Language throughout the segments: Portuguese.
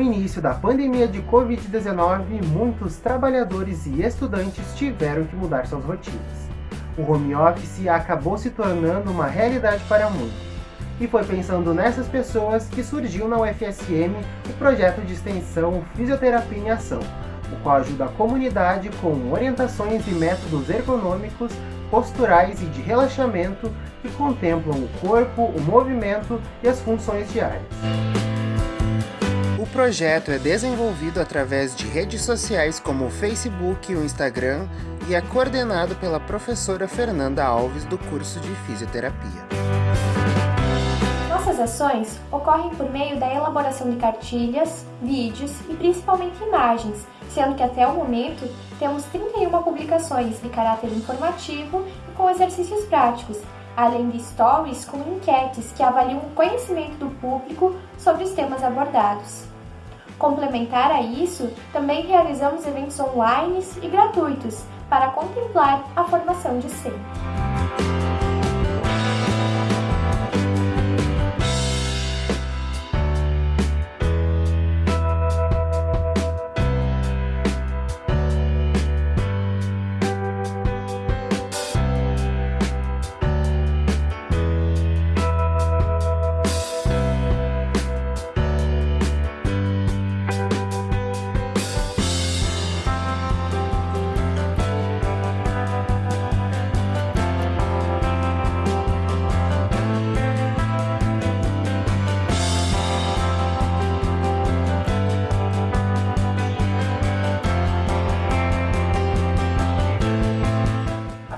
início da pandemia de Covid-19, muitos trabalhadores e estudantes tiveram que mudar suas rotinas. O home office acabou se tornando uma realidade para muitos. E foi pensando nessas pessoas que surgiu na UFSM o projeto de extensão Fisioterapia em Ação, o qual ajuda a comunidade com orientações e métodos ergonômicos, posturais e de relaxamento que contemplam o corpo, o movimento e as funções diárias. O projeto é desenvolvido através de redes sociais como o Facebook e o Instagram e é coordenado pela professora Fernanda Alves do curso de Fisioterapia. Nossas ações ocorrem por meio da elaboração de cartilhas, vídeos e principalmente imagens, sendo que até o momento temos 31 publicações de caráter informativo e com exercícios práticos, além de stories com enquetes que avaliam o conhecimento do público sobre os temas abordados. Complementar a isso, também realizamos eventos online e gratuitos para contemplar a formação de sempre.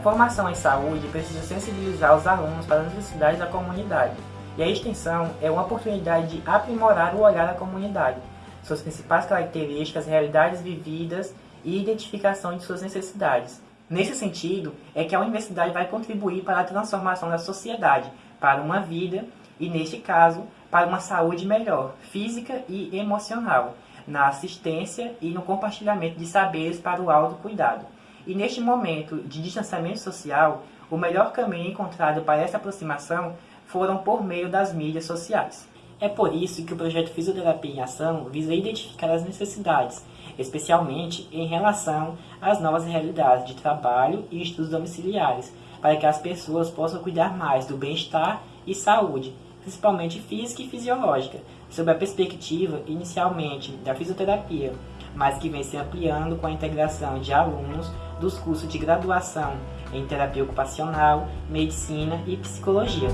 Formação em saúde precisa sensibilizar os alunos para as necessidades da comunidade, e a extensão é uma oportunidade de aprimorar o olhar da comunidade, suas principais características, realidades vividas e identificação de suas necessidades. Nesse sentido, é que a universidade vai contribuir para a transformação da sociedade, para uma vida e, neste caso, para uma saúde melhor, física e emocional, na assistência e no compartilhamento de saberes para o autocuidado. E neste momento de distanciamento social, o melhor caminho encontrado para essa aproximação foram por meio das mídias sociais. É por isso que o projeto Fisioterapia em Ação visa identificar as necessidades, especialmente em relação às novas realidades de trabalho e estudos domiciliares, para que as pessoas possam cuidar mais do bem-estar e saúde, principalmente física e fisiológica, sob a perspectiva, inicialmente, da fisioterapia, mas que vem se ampliando com a integração de alunos dos cursos de graduação em terapia ocupacional, medicina e psicologia.